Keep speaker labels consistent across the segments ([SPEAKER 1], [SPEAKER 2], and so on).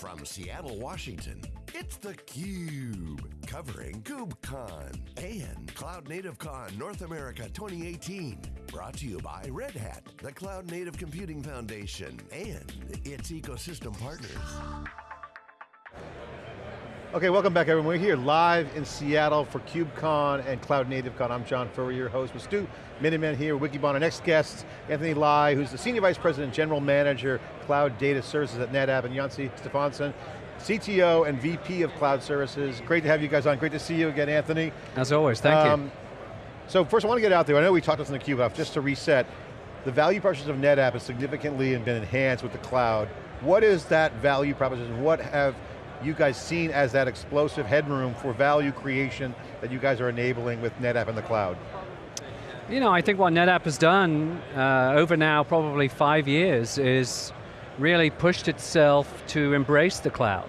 [SPEAKER 1] From Seattle, Washington, it's theCUBE, covering KubeCon and Cloud Native Con North America 2018. Brought to you by Red Hat, the Cloud Native Computing Foundation, and its ecosystem partners.
[SPEAKER 2] Okay, welcome back everyone. We're here live in Seattle for KubeCon and Cloud Native Con. I'm John Furrier, your host with Stu Miniman here, Wikibon. Our next guest, Anthony Lye, who's the Senior Vice President, General Manager, Cloud Data Services at NetApp, and Jonsi Stefansson, CTO and VP of Cloud Services. Great to have you guys on. Great to see you again, Anthony.
[SPEAKER 3] As always, thank um, you.
[SPEAKER 2] So first I want to get out there, I know we talked this in the CUBE, just to reset, the value proposition of NetApp has significantly been enhanced with the cloud. What is that value proposition? What have you guys seen as that explosive headroom for value creation that you guys are enabling with NetApp in the cloud?
[SPEAKER 3] You know, I think what NetApp has done uh, over now probably five years is really pushed itself to embrace the cloud,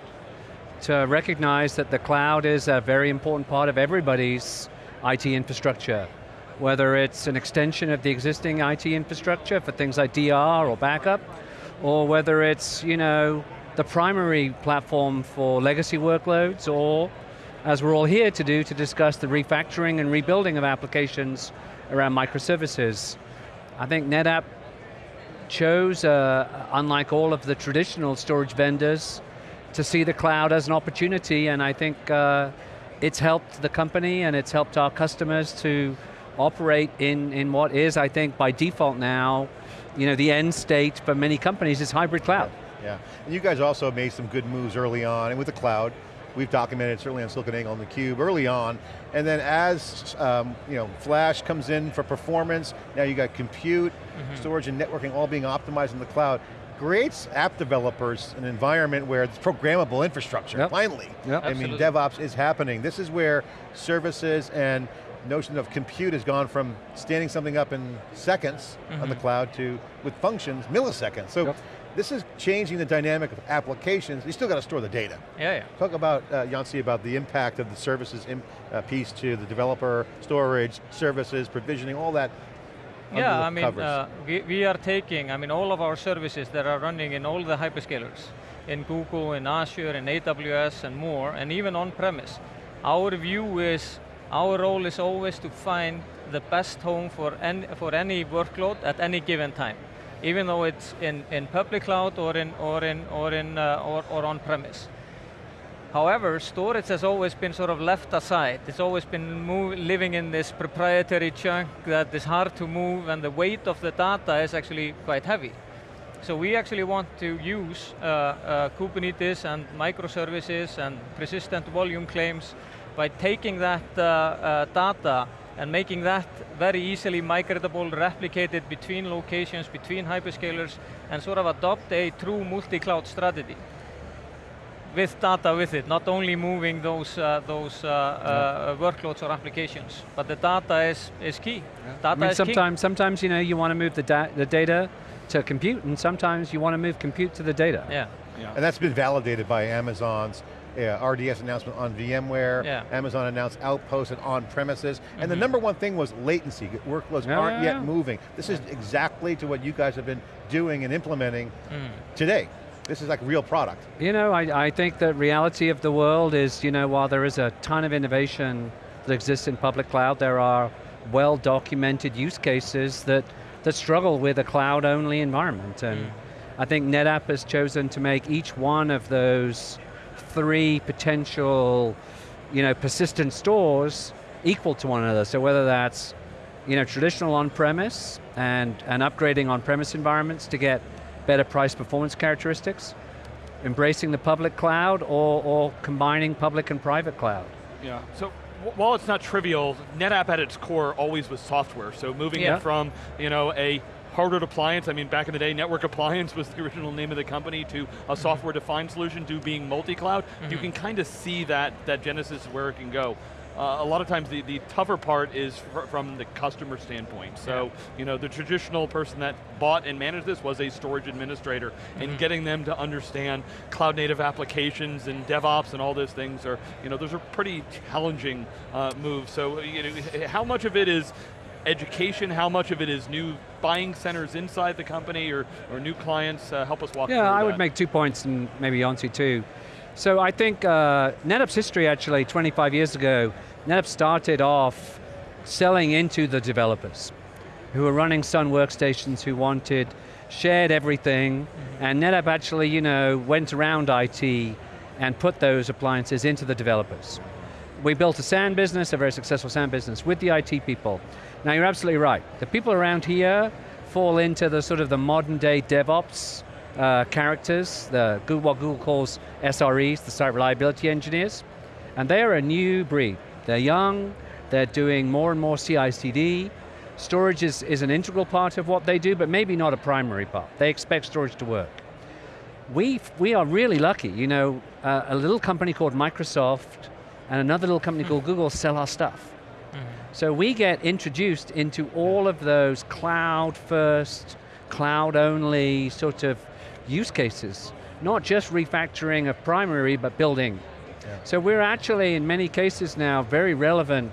[SPEAKER 3] to recognize that the cloud is a very important part of everybody's IT infrastructure, whether it's an extension of the existing IT infrastructure for things like DR or backup, or whether it's, you know, the primary platform for legacy workloads or, as we're all here to do, to discuss the refactoring and rebuilding of applications around microservices. I think NetApp chose, uh, unlike all of the traditional storage vendors, to see the cloud as an opportunity, and I think uh, it's helped the company and it's helped our customers to operate in, in what is, I think, by default now, you know, the end state for many companies is hybrid cloud.
[SPEAKER 2] Yeah, and you guys also made some good moves early on, and with the cloud, we've documented certainly on SiliconANGLE on the Cube early on, and then as um, you know, flash comes in for performance, now you got compute, mm -hmm. storage and networking all being optimized in the cloud, creates app developers an environment where it's programmable infrastructure, yep. finally. Yep. I Absolutely. mean, DevOps is happening. This is where services and notion of compute has gone from standing something up in seconds mm -hmm. on the mm-hmm. cloud to, with functions, milliseconds. So yep. This is changing the dynamic of applications. You still got to store the data.
[SPEAKER 3] Yeah, yeah.
[SPEAKER 2] Talk about, uh, Jonsi, about the impact of the services in, uh, piece to the developer, storage, services, provisioning, all that
[SPEAKER 4] yeah, I mean, uh, we, we are taking, I mean, all of our services that are running in all the hyperscalers, in Google, in Azure, in AWS, and more, and even on-premise. Our view is, our role is always to find the best home for any, for any workload at any given time even though it's in, in public cloud or in or in or in uh, or, or on premise. However, storage has always been sort of left aside. It's always been move, living in this proprietary chunk that is hard to move and the weight of the data is actually quite heavy. So we actually want to use uh, uh, Kubernetes and microservices and persistent volume claims by taking that uh, uh data and making that very easily migratable, replicated between locations, between hyperscalers, and sort of adopt a true multi-cloud strategy with data with it, not only moving those uh, those uh, uh, workloads or applications, but the data is is key. Yeah. Data
[SPEAKER 3] I mean,
[SPEAKER 4] is
[SPEAKER 3] sometimes,
[SPEAKER 4] key.
[SPEAKER 3] sometimes you know you want to move the, da the data to compute, and sometimes you want to move compute to the data.
[SPEAKER 4] Yeah.
[SPEAKER 2] yeah. And that's been validated by Amazon's yeah, RDS announcement on VMware, yeah. Amazon announced Outpost and on-premises, mm -hmm. and the mm-hmm. number one thing was latency. Workloads yeah, aren't yet moving. This is exactly to what you guys have been doing and implementing mm. today. This is like real product.
[SPEAKER 3] You know, I, I think the reality of the world is, you know, while there is a ton of innovation that exists in public cloud, there are well-documented use cases that, that struggle with a cloud-only environment. And mm. I think NetApp has chosen to make each one of those three potential you know, persistent stores equal to one another. So whether that's you know, traditional on-premise and, and upgrading on-premise environments to get better price performance characteristics, embracing the public cloud or, or combining public and private cloud.
[SPEAKER 5] Yeah, so while it's not trivial, NetApp at its core always was software. So moving yeah. it from you know, a hardware appliance, I mean back in the day, network appliance was the original name of the company, to a mm-hmm. software defined solution, to being multi-cloud, mm -hmm. you mm-hmm. can kind of see that, that genesis where it can go. Uh, a lot of times the, the tougher part is fr from the customer standpoint. So, yeah. you know, the traditional person that bought and managed this was a storage administrator, mm -hmm. and mm-hmm. getting them to understand cloud native applications and DevOps and all those things are, you know, those are pretty challenging uh, moves. So, you know, how much of it is education? How much of it is new buying centers inside the company or, or new clients? Uh, help us walk
[SPEAKER 3] yeah, I
[SPEAKER 5] that.
[SPEAKER 3] would make two points and maybe Jonsi too. So I think uh, NetApp's history actually 25 years ago, NetApp started off selling into the developers who were running Sun workstations who wanted shared everything, mm -hmm. and NetApp actually, you know, went around IT and put those appliances into the developers. We built a SAN business, a very successful SAN business, with the IT people. Now you're absolutely right. The people around here fall into the sort of the modern day DevOps uh, characters, the what Google calls SREs, the site reliability engineers, and they are a new breed. They're young, they're doing more and more CI/CD, Storage is, is an integral part of what they do, but maybe not a primary part. They expect storage to work. We, we are really lucky, you know, uh, a little company called Microsoft and another little company called Google sell our stuff. So we get introduced into all of those cloud first, cloud only sort of use cases. Not just refactoring of primary, but building. Yeah. So we're actually, in many cases now, very relevant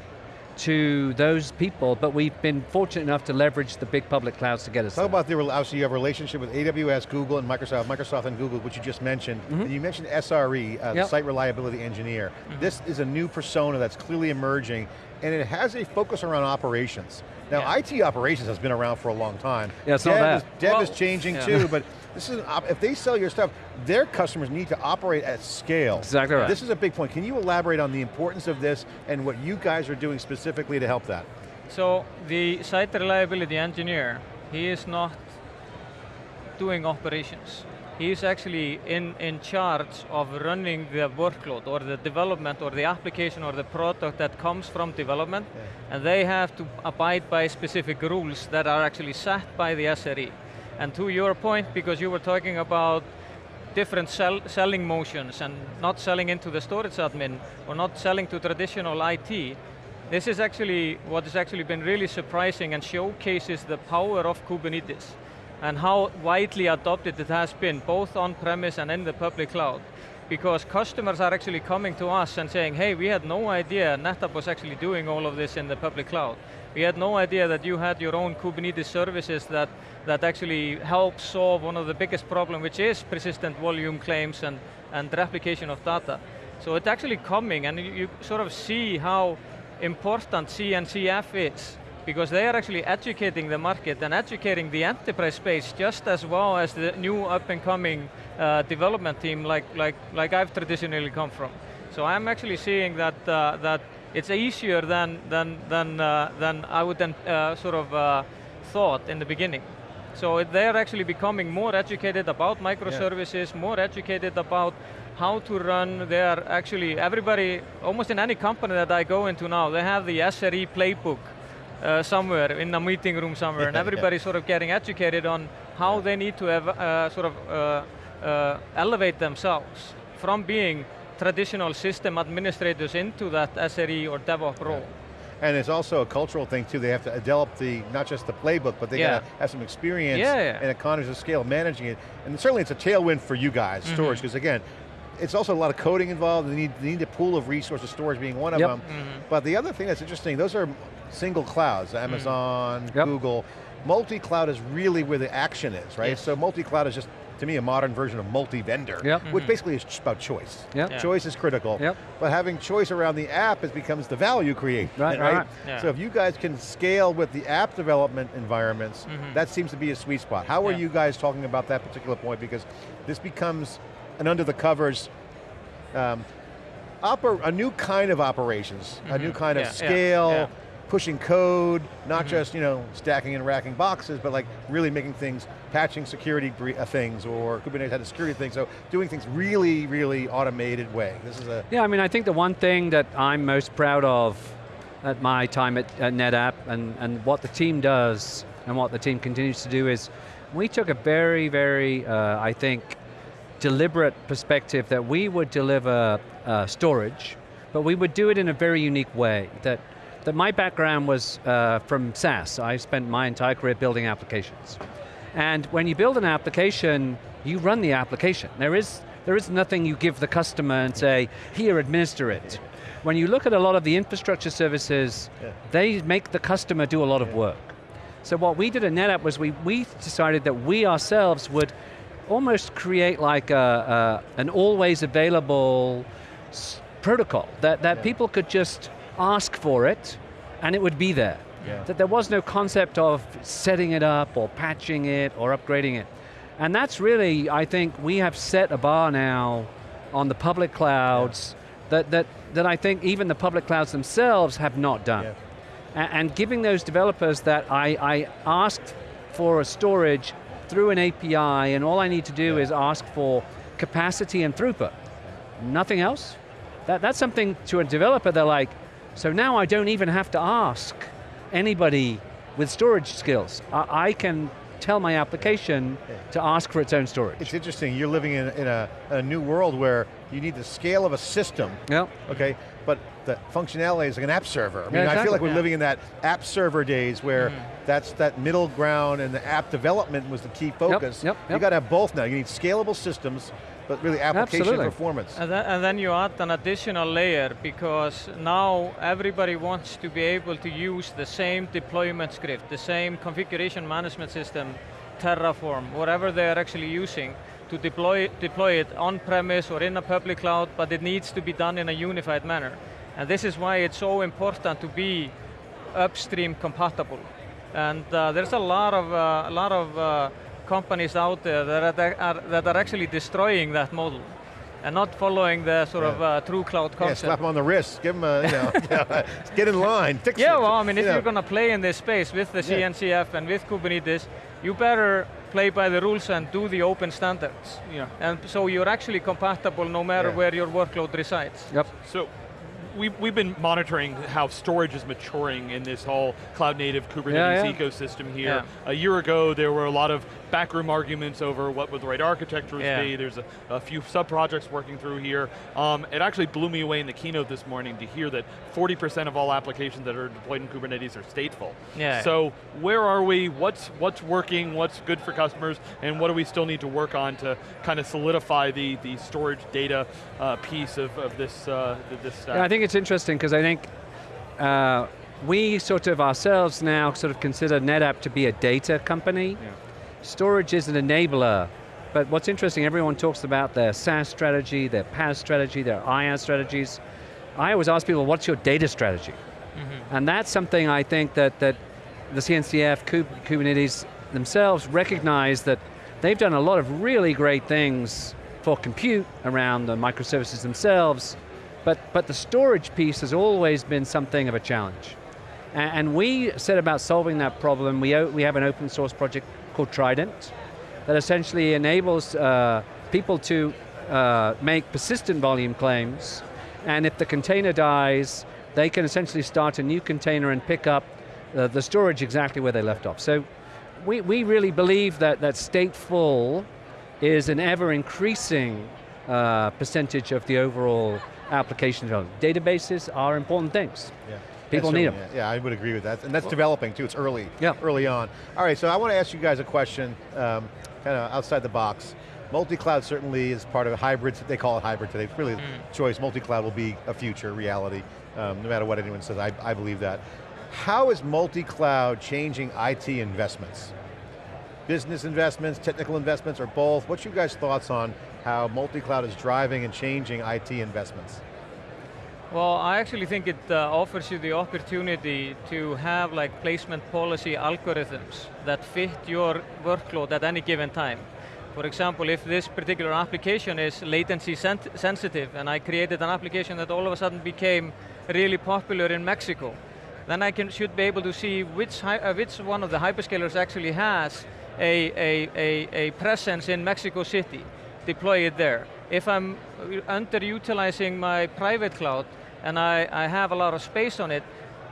[SPEAKER 3] to those people, but we've been fortunate enough to leverage the big public clouds to get us
[SPEAKER 2] Talk
[SPEAKER 3] there.
[SPEAKER 2] about the, obviously you have a relationship with AWS, Google, and Microsoft, Microsoft and Google, which you just mentioned. Mm -hmm. You mentioned SRE, uh, yep. the Site Reliability Engineer. Mm -hmm. This is a new persona that's clearly emerging, and it has a focus around operations. Now, yeah. IT operations has been around for a long time.
[SPEAKER 3] Yeah, it's dev not
[SPEAKER 2] Is, dev well, is changing yeah. too, but this is if they sell your stuff, their customers need to operate at scale.
[SPEAKER 3] Exactly right.
[SPEAKER 2] This is a big point. Can you elaborate on the importance of this and what you guys are doing specifically to help that?
[SPEAKER 4] So the site reliability engineer, he is not doing operations. He is actually in, in charge of running the workload or the development or the application or the product that comes from development yeah. and they have to abide by specific rules that are actually set by the SRE. And to your point, because you were talking about different sell, selling motions and not selling into the storage admin or not selling to traditional IT, this is actually what has actually been really surprising and showcases the power of Kubernetes and how widely adopted it has been, both on-premise and in the public cloud. Because customers are actually coming to us and saying, hey, we had no idea NetApp was actually doing all of this in the public cloud. We had no idea that you had your own Kubernetes services that, that actually help solve one of the biggest problems, which is persistent volume claims and, and replication of data. So it's actually coming, and you, you sort of see how important CNCF is because they are actually educating the market and educating the enterprise space just as well as the new up and coming uh, development team like, like, like I've traditionally come from. So I'm actually seeing that, uh, that it's easier than, than, than, uh, than I would then uh, sort of uh, thought in the beginning. So they're actually becoming more educated about microservices, yeah. more educated about how to run. They are actually, everybody, almost in any company that I go into now, they have the SRE playbook uh, somewhere in a meeting room somewhere, yeah, and everybody's yeah. sort of getting educated on how they need to have, uh, sort of uh, uh, elevate themselves from being traditional system administrators into that SRE or DevOps role.
[SPEAKER 2] And it's also a cultural thing too. They have to develop the, not just the playbook, but they yeah. got to have some experience yeah, yeah. and economies of scale managing it. And certainly it's a tailwind for you guys, mm -hmm. storage, because again, it's also a lot of coding involved. They need, they need a pool of resources, storage being one of yep. them. Mm -hmm. But the other thing that's interesting, those are single clouds, mm. Amazon, mm. yep. Google. Multi-cloud is really where the action is, right? Yes. So multi-cloud is just to me, a modern version of multi-vendor, yep. which mm -hmm. basically is just about choice. Yep. Yeah. Choice is critical, yep. but having choice around the app is becomes the value creation, right? right? right. Yeah. So if you guys can scale with the app development environments, mm -hmm. that seems to be a sweet spot. How are you guys talking about that particular point? Because this becomes an under the covers um, a new kind of operations, mm -hmm. a new mm-hmm. kind of scale, yeah, yeah. Pushing code, not mm -hmm. just you know stacking and racking boxes, but like really making things, patching security uh, things, or Kubernetes had a security thing, so doing things really, really automated way. This is a...
[SPEAKER 3] Yeah, I mean, I think the one thing that I'm most proud of at my time at, at NetApp, and, and what the team does, and what the team continues to do is, we took a very, very, uh, I think, deliberate perspective that we would deliver uh, storage, but we would do it in a very unique way. That, that my background was uh, from SaaS. I spent my entire career building applications. And when you build an application, you run the application. There is, There is nothing you give the customer and say, here, administer it. When you look at a lot of the infrastructure services, yeah. they make the customer do a lot of work. So what we did at NetApp was we, we decided that we ourselves would almost create like a, a an always available protocol, that, that yeah. people could just ask for it and it would be there. Yeah. That there was no concept of setting it up or patching it or upgrading it. And that's really, I think, we have set a bar now on the public clouds yeah. that, that, that I think even the public clouds themselves have not done. Yeah. And, and giving those developers that I, I asked for a storage through an API and all I need to do is ask for capacity and throughput. Nothing else. That, that's something to a developer, they're like, so now I don't even have to ask anybody with storage skills. I, I can tell my application to ask for its own storage.
[SPEAKER 2] It's interesting, you're living in, in a, a, new world where you need the scale of a system,
[SPEAKER 3] yep.
[SPEAKER 2] okay, but the functionality is like an app server. I mean, yeah, exactly. I feel like we're yeah. living in that app server days where mm. that's that middle ground and the app development was the key focus.
[SPEAKER 3] Yep, yep,
[SPEAKER 2] yep. You got to have both now. You need scalable systems but really application
[SPEAKER 3] Absolutely.
[SPEAKER 2] performance.
[SPEAKER 4] And then, and then, you add an additional layer because now everybody wants to be able to use the same deployment script, the same configuration management system, Terraform, whatever they are actually using to deploy, deploy it on-premise or in a public cloud, but it needs to be done in a unified manner. And this is why it's so important to be upstream compatible. And uh, there's a lot of, uh, a lot of uh, companies out there that are, that are actually destroying that model and not following the sort yeah. of uh, true cloud concept.
[SPEAKER 2] Yeah, slap them on the wrist, give them a, you know, get in line, fix
[SPEAKER 4] yeah,
[SPEAKER 2] it.
[SPEAKER 4] well, I mean, if you are going to play in this space with the CNCF and with Kubernetes, you better play by the rules and do the open standards. Yeah. And so you're actually compatible no matter where your workload resides.
[SPEAKER 3] Yep.
[SPEAKER 5] So we, we've been monitoring how storage is maturing in this whole cloud native Kubernetes yeah, yeah. ecosystem here. Yeah. A year ago, there were a lot of backroom arguments over what would the right architecture be. There's a, a few sub-projects working through here. Um, it actually blew me away in the keynote this morning to hear that 40% of all applications that are deployed in Kubernetes are stateful.
[SPEAKER 4] Yeah.
[SPEAKER 5] So where are we? What's, what's working? What's good for customers? And what do we still need to work on to kind of solidify the, the storage data uh, piece of, of this, uh, this stack?
[SPEAKER 3] Yeah, I think it's interesting because I think uh, we sort of ourselves now sort of consider NetApp to be a data company. Yeah. Storage is an enabler, but what's interesting, everyone talks about their SaaS strategy, their PaaS strategy, their IaaS strategies. I always ask people, what's your data strategy? Mm -hmm. And that's something I think that, that the CNCF, Kubernetes themselves recognize that they've done a lot of really great things for compute around the microservices themselves, but, but the storage piece has always been something of a challenge. And, and we set about solving that problem. We, we have an open source project called Trident that essentially enables uh, people to uh, make persistent volume claims, and if the container dies, they can essentially start a new container and pick up uh, the storage exactly where they left off. So we, we really believe that, that stateful is an ever increasing uh, percentage of the overall application development. Databases are important things. Yeah. People need them.
[SPEAKER 2] Yeah, I would agree with that. And that's well, developing too, it's early,
[SPEAKER 3] yeah.
[SPEAKER 2] early on. All right, so I want to ask you guys a question, um, kind of outside the box. Multi-cloud certainly is part of a hybrid, they call it hybrid today, it's really mm. choice, multi-cloud will be a future reality, um, no matter what anyone says, I, I believe that. How is multi-cloud changing IT investments? Business investments, technical investments, or both? What's your guys' thoughts on how multi-cloud is driving and changing IT investments?
[SPEAKER 4] Well, I actually think it uh, offers you the opportunity to have like placement policy algorithms that fit your workload at any given time. For example, if this particular application is latency sensitive and I created an application that all of a sudden became really popular in Mexico, then I can, should be able to see which, uh, which one of the hyperscalers actually has a, a, a, a presence in Mexico City, deploy it there. If I'm underutilizing my private cloud and I, I have a lot of space on it,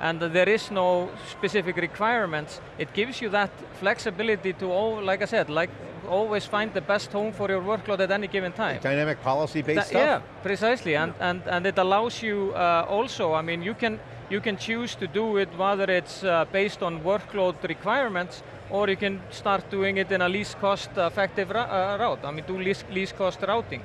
[SPEAKER 4] and there is no specific requirements, it gives you that flexibility to, all, like I said, like always find the best home for your workload at any given time.
[SPEAKER 2] Dynamic policy-based stuff?
[SPEAKER 4] Yeah, precisely, and, and, and it allows you uh, also, I mean, you can, you can choose to do it whether it's uh, based on workload requirements or you can start doing it in a least cost effective uh, route. I mean, do least, least cost routing.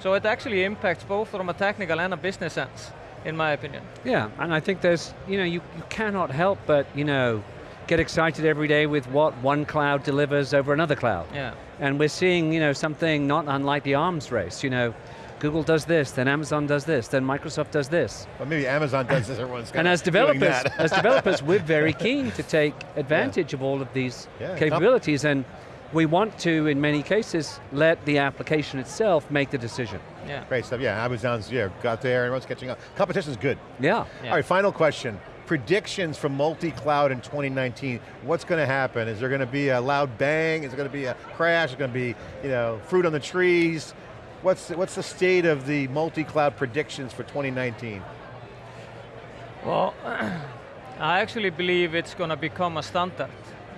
[SPEAKER 4] So it actually impacts both from a technical and a business sense, in my opinion.
[SPEAKER 3] Yeah, and I think there's, you know, you, you cannot help but, you know, get excited every day with what one cloud delivers over another cloud.
[SPEAKER 4] Yeah.
[SPEAKER 3] And we're seeing, you know, something not unlike the arms race, you know, Google does this, then Amazon does this, then Microsoft does this.
[SPEAKER 2] Well, maybe Amazon does this, everyone's
[SPEAKER 3] And as developers, as developers, we're very keen to take advantage yeah. of all of these yeah, capabilities, and we want to, in many cases, let the application itself make the decision.
[SPEAKER 2] Yeah. Great stuff, yeah, Amazon's, yeah, got there, everyone's catching up. Competition's good.
[SPEAKER 3] Yeah.
[SPEAKER 2] yeah. All right, final question. Predictions for multi-cloud in 2019, what's going to happen? Is there going to be a loud bang? Is there going to be a crash? Is it going to be, you know, fruit on the trees? What's what's the state of the multi-cloud predictions for 2019?
[SPEAKER 4] Well, I actually believe it's going to become a standard.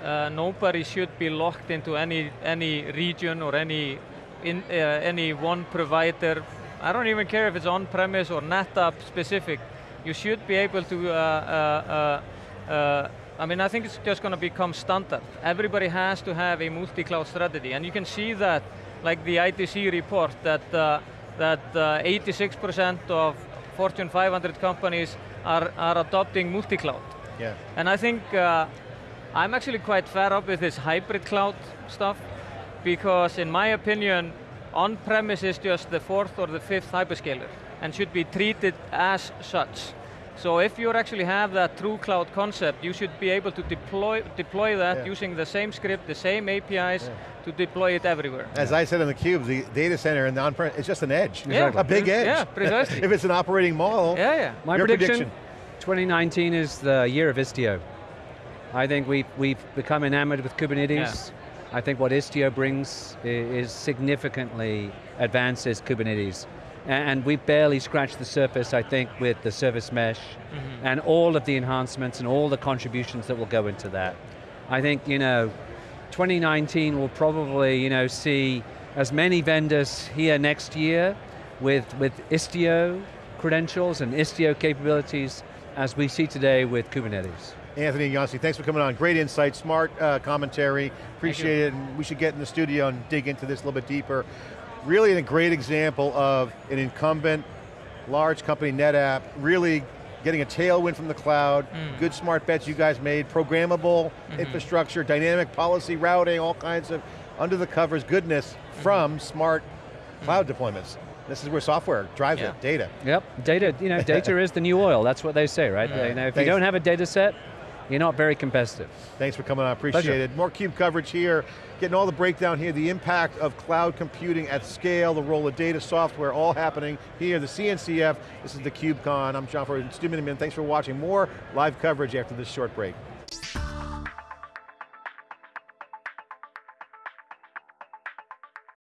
[SPEAKER 4] Uh, nobody should be locked into any any region or any in, uh, any one provider. I don't even care if it's on-premise or NetApp specific. You should be able to. Uh, uh, uh I mean, I think it's just going to become standard. Everybody has to have a multi-cloud strategy, and you can see that like the IDC report that uh, that 86% uh, of Fortune 500 companies are, are adopting multi-cloud.
[SPEAKER 2] Yeah.
[SPEAKER 4] And I think uh, I'm actually quite fed up with this hybrid cloud stuff because in my opinion, on-premise is just the fourth or the fifth hyperscaler and should be treated as such. So if you actually have that true cloud concept, you should be able to deploy deploy that yeah. using the same script, the same APIs, yeah. to deploy it everywhere.
[SPEAKER 2] As I said in the cube, the data center and the on-prem, it's just an edge.
[SPEAKER 4] Yeah.
[SPEAKER 2] A big edge.
[SPEAKER 4] Yeah, precisely.
[SPEAKER 2] if it's an operating model,
[SPEAKER 4] yeah, yeah.
[SPEAKER 3] My prediction, prediction, 2019 is the year of Istio. I think we've, we've become enamored with Kubernetes. Yeah. I think what Istio brings is significantly advances Kubernetes and we've barely scratched the surface, I think, with the service mesh mm -hmm. and all of the enhancements and all the contributions that will go into that. I think, you know, 2019 will probably, you know, see as many vendors here next year with, with Istio credentials and Istio capabilities as we see today with Kubernetes.
[SPEAKER 2] Anthony Jonsi, thanks for coming on. Great insight, smart uh, commentary. Appreciate it, and we should get in the studio and dig into this a little bit deeper really a great example of an incumbent, large company, NetApp, really getting a tailwind from the cloud, mm. good smart bets you guys made, programmable mm -hmm. infrastructure, dynamic policy routing, all kinds of under the covers goodness mm -hmm. from smart cloud deployments. This is where software drives yeah. it, data.
[SPEAKER 3] Yep, data, you know, data is the new oil, that's what they say, right? Yeah. You know, if Thanks. you don't have a data set, you're not very competitive.
[SPEAKER 2] Thanks for coming on, appreciate Pleasure. it. More CUBE coverage here, getting all the breakdown here, the impact of cloud computing at scale, the role of data software, all happening here, the CNCF, this is the KubeCon. I'm John Furrier, Stu Miniman, thanks for watching. More live coverage after this short break.